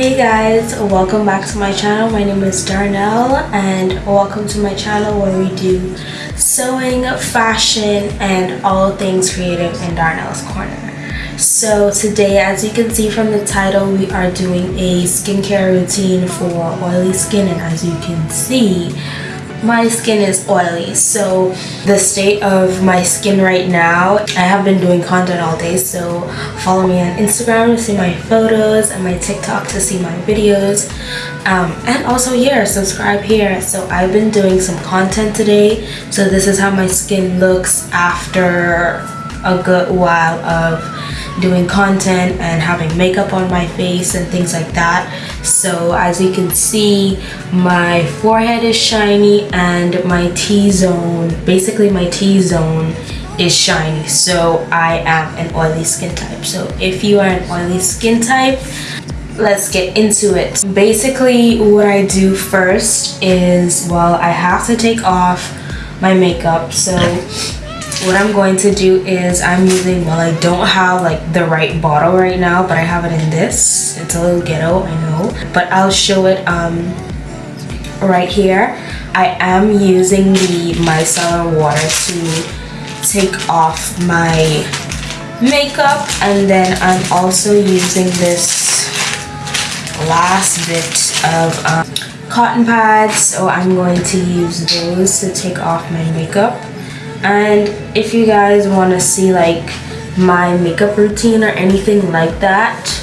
Hey guys, welcome back to my channel. My name is Darnell and welcome to my channel where we do sewing, fashion, and all things creative in Darnell's Corner. So today, as you can see from the title, we are doing a skincare routine for oily skin and as you can see, my skin is oily so the state of my skin right now i have been doing content all day so follow me on instagram to see my photos and my tiktok to see my videos. Um, and also here subscribe here. So i've been doing some content today. So this is how my skin looks after a good while of doing content and having makeup on my face and things like that so as you can see my forehead is shiny and my T-zone basically my T-zone is shiny. So I am an oily skin type. So if you are an oily skin type let's get into it. Basically what I do first is well I have to take off my makeup. So what I'm going to do is I'm using well I don't have like the right bottle right now but I have it in this. It's a little ghetto I know. But I'll show it um right here. I am using the micellar water to take off my makeup and then I'm also using this last bit of um, cotton pads. So I'm going to use those to take off my makeup and if you guys want to see like my makeup routine or anything like that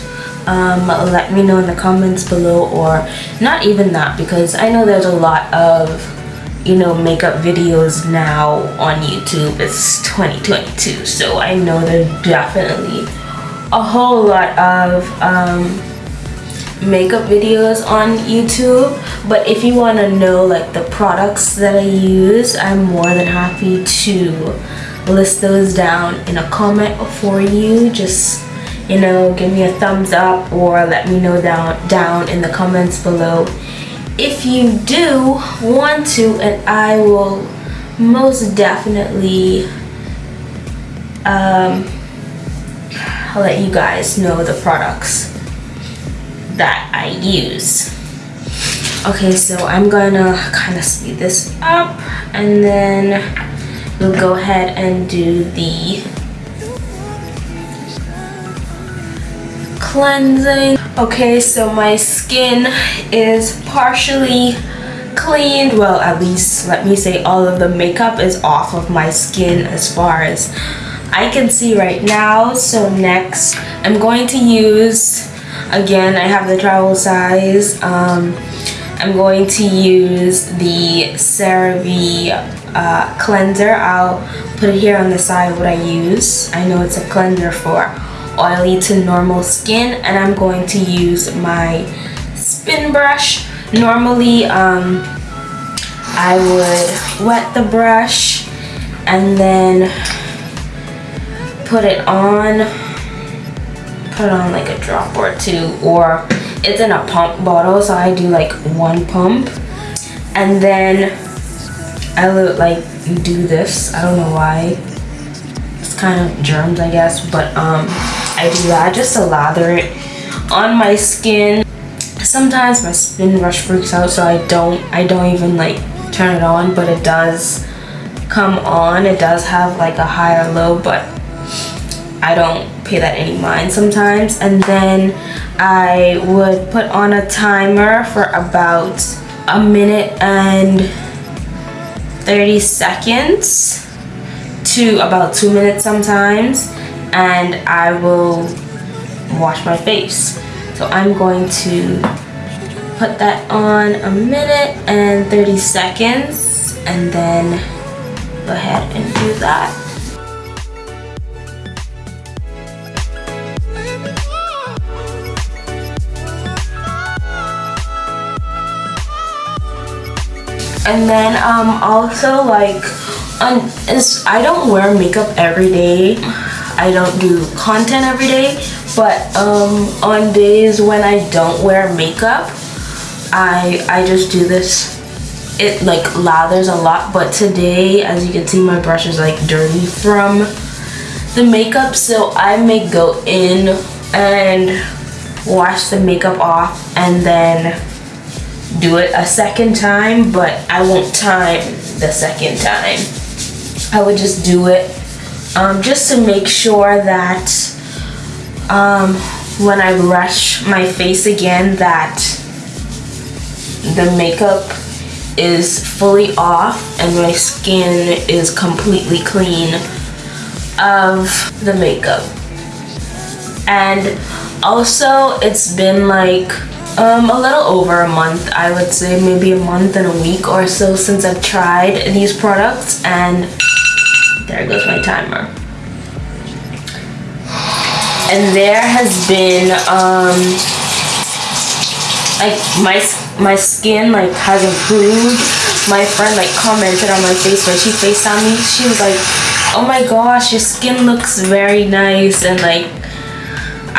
um, let me know in the comments below or not even that because I know there's a lot of you know makeup videos now on YouTube. It's 2022 so I know there's definitely a whole lot of um, makeup videos on YouTube but if you want to know like the products that I use I'm more than happy to list those down in a comment for you. Just you know give me a thumbs up or let me know down down in the comments below. If you do want to and I will most definitely um, I'll let you guys know the products that I use. Okay, so I'm gonna kind of speed this up and then we'll go ahead and do the cleansing. Okay, so my skin is partially cleaned. Well, at least let me say all of the makeup is off of my skin as far as I can see right now. So next, I'm going to use Again, I have the travel size. Um, I'm going to use the CeraVe uh, cleanser. I'll put it here on the side what I use. I know it's a cleanser for oily to normal skin and I'm going to use my spin brush. Normally um, I would wet the brush and then put it on put on like a drop or two or it's in a pump bottle so I do like one pump. And then I would like do this. I don't know why. It's kind of germs I guess but um I do that just to lather it on my skin. Sometimes my spin brush freaks out so I don't I don't even like turn it on but it does come on. It does have like a higher low but I don't pay that any mind sometimes. And then I would put on a timer for about a minute and 30 seconds to about two minutes sometimes. And I will wash my face. So I'm going to put that on a minute and 30 seconds and then go ahead and do that and then um also like is I don't wear makeup every day. I don't do content every day. But um on days when I don't wear makeup I I just do this. It like lathers a lot. But today as you can see my brush is like dirty from the makeup. So I may go in and wash the makeup off and then do it a second time, but I won't time the second time. I would just do it um, just to make sure that um, when I brush my face again that the makeup is fully off and my skin is completely clean of the makeup. And also it's been like um, a little over a month, I would say maybe a month and a week or so since I've tried these products and there goes my timer. And there has been, um, like my, my skin like has improved. My friend like commented on my face when she FaceTimed me. She was like, oh my gosh, your skin looks very nice and like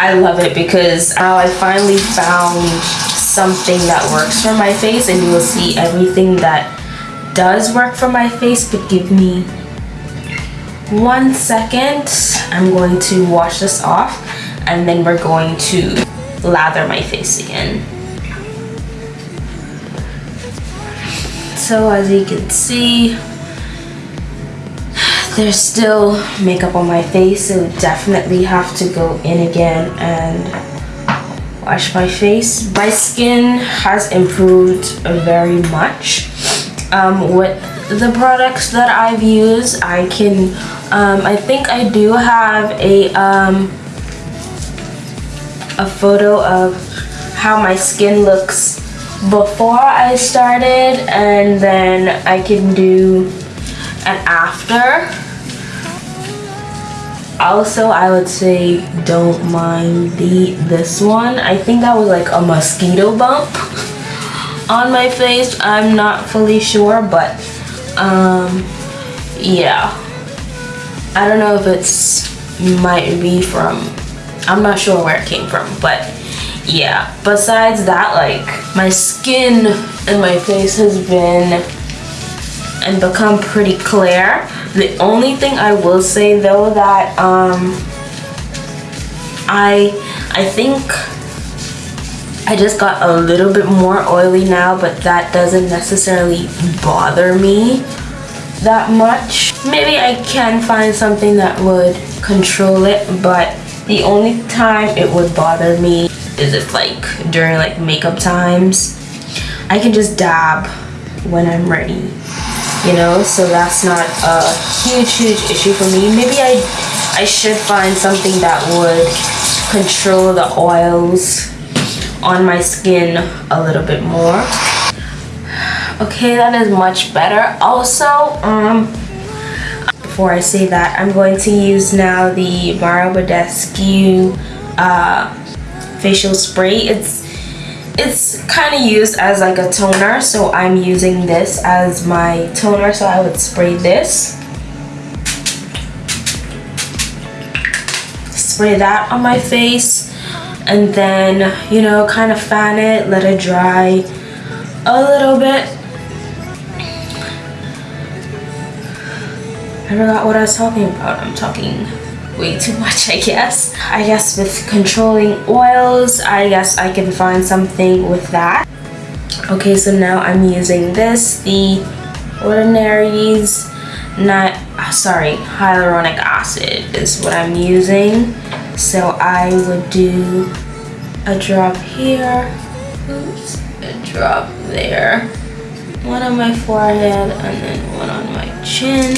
I love it because now I finally found something that works for my face and you will see everything that does work for my face but give me one second. I'm going to wash this off and then we're going to lather my face again. So as you can see there's still makeup on my face, so definitely have to go in again and wash my face. My skin has improved very much. Um, with the products that I've used, I can, um, I think I do have a, um, a photo of how my skin looks before I started and then I can do an after also i would say don't mind the this one. I think that was like a mosquito bump on my face. I'm not fully sure but um yeah. I don't know if it's might be from i'm not sure where it came from but yeah. Besides that like my skin and my face has been and become pretty clear the only thing I will say though that um, I I think I just got a little bit more oily now but that doesn't necessarily bother me that much. Maybe I can find something that would control it but the only time it would bother me is if like during like makeup times I can just dab when I'm ready you know so that's not a huge huge issue for me. Maybe i i should find something that would control the oils on my skin a little bit more. Okay that is much better. Also um before i say that i'm going to use now the mario badescu uh facial spray. It's it's kind of used as like a toner so I'm using this as my toner so I would spray this. Spray that on my face and then you know kind of fan it let it dry a little bit. I forgot what I was talking about. I'm talking way too much I guess. I guess with controlling oils, I guess I can find something with that. Okay, so now I'm using this, the Ordinary's not, sorry, hyaluronic acid is what I'm using. So I would do a drop here, oops, a drop there, one on my forehead and then one on my chin.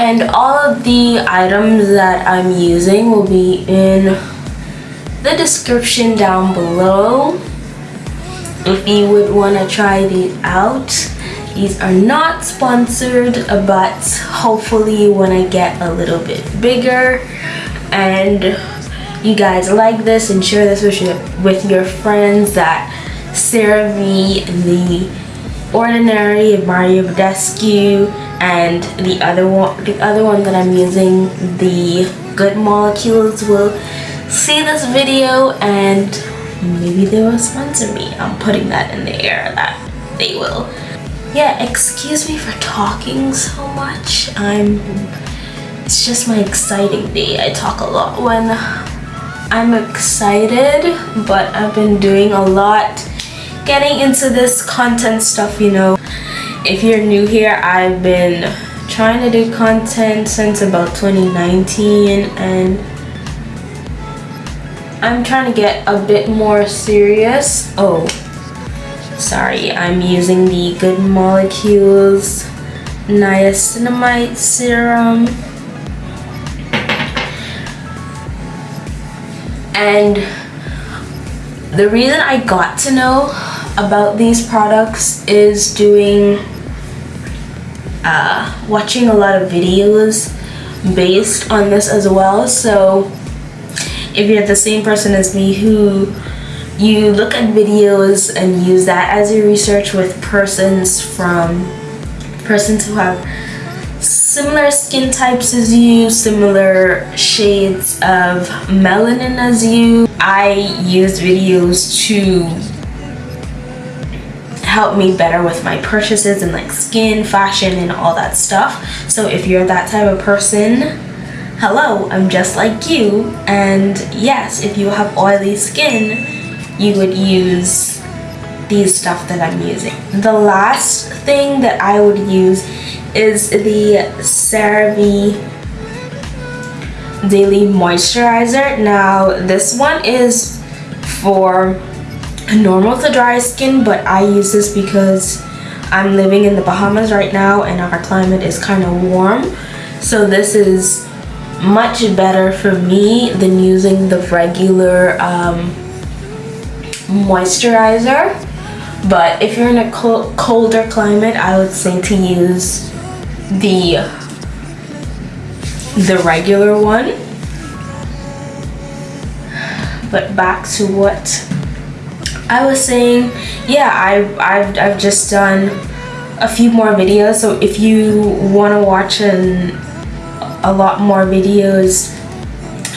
And all of the items that I'm using will be in the description down below. If you would want to try these out these are not sponsored but hopefully when I get a little bit bigger. And you guys like this and share this with your, with your friends that CeraVe the Ordinary Mario Badescu and the other one the other one that I'm using the good molecules will see this video and maybe they will sponsor me I'm putting that in the air that they will yeah excuse me for talking so much I'm it's just my exciting day. I talk a lot when I'm excited, but I've been doing a lot getting into this content stuff, you know. If you're new here, I've been trying to do content since about 2019 and I'm trying to get a bit more serious. Oh, sorry, I'm using the Good Molecules niacinamide serum. And the reason I got to know about these products is doing uh, watching a lot of videos based on this as well so if you're the same person as me who you look at videos and use that as your research with persons from persons who have similar skin types as you, similar shades of melanin as you. I use videos to help me better with my purchases and like skin, fashion, and all that stuff. So if you're that type of person, hello, I'm just like you. And yes, if you have oily skin, you would use these stuff that I'm using. The last thing that I would use is the CeraVe Daily Moisturizer. Now, this one is for normal to dry skin but I use this because I'm living in the Bahamas right now and our climate is kind of warm. So this is much better for me than using the regular um, moisturizer. But if you're in a colder climate I would say to use the the regular one. But back to what I was saying, yeah, I've, I've, I've just done a few more videos. So if you want to watch an, a lot more videos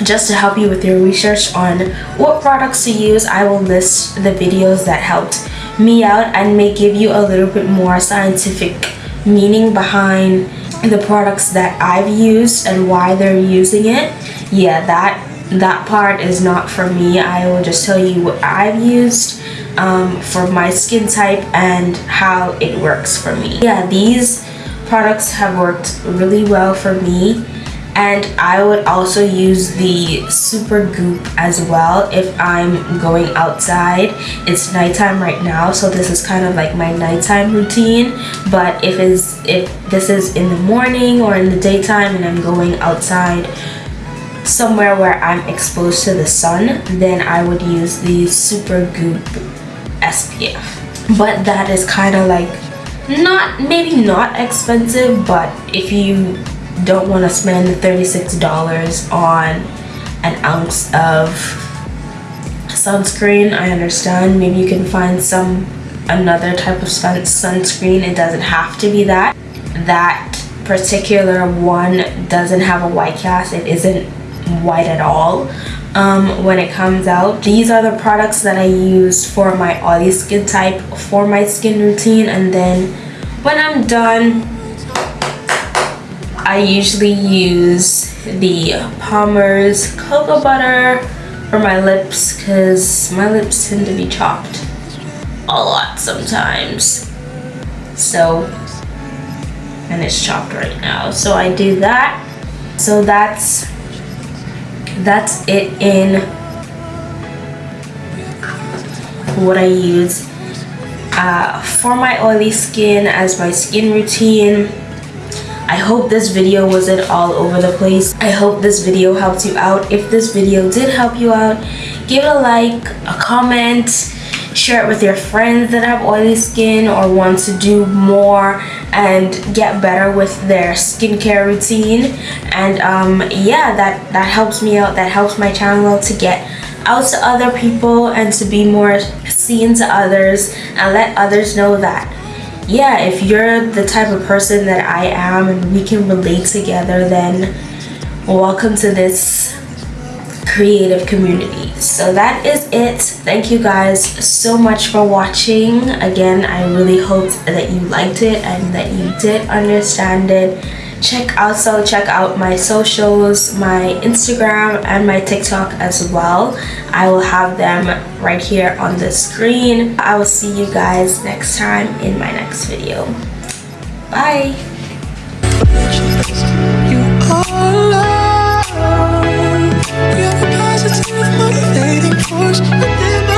just to help you with your research on what products to use, I will list the videos that helped me out and may give you a little bit more scientific meaning behind the products that I've used and why they're using it. Yeah, that that part is not for me. I will just tell you what I've used um, for my skin type and how it works for me. Yeah, these products have worked really well for me and I would also use the Supergoop as well if I'm going outside it's nighttime right now so this is kind of like my nighttime routine but if is if this is in the morning or in the daytime and I'm going outside somewhere where I'm exposed to the sun then I would use the Supergoop SPF. But that is kind of like not maybe not expensive but if you don't want to spend $36 on an ounce of sunscreen I understand. Maybe you can find some another type of sun sunscreen. It doesn't have to be that. That particular one doesn't have a white cast. It isn't white at all. Um, when it comes out. These are the products that I use for my oily skin type for my skin routine and then when I'm done I usually use the Palmer's cocoa butter for my lips because my lips tend to be chopped a lot sometimes. So and it's chopped right now. So I do that. So that's that's it in what I use. Uh, for my oily skin as my skin routine I hope this video wasn't all over the place. I hope this video helped you out. If this video did help you out give it a like a comment share it with your friends that have oily skin or want to do more and get better with their skincare routine. And um, yeah that that helps me out that helps my channel to get out to other people and to be more seen to others and let others know that yeah if you're the type of person that I am and we can relate together then welcome to this creative community. So that is it. Thank you guys so much for watching. Again i really hope that you liked it and that you did understand it. Check also check out my socials my instagram and my tiktok as well. I will have them right here on the screen. I will see you guys next time in my next video. Bye force within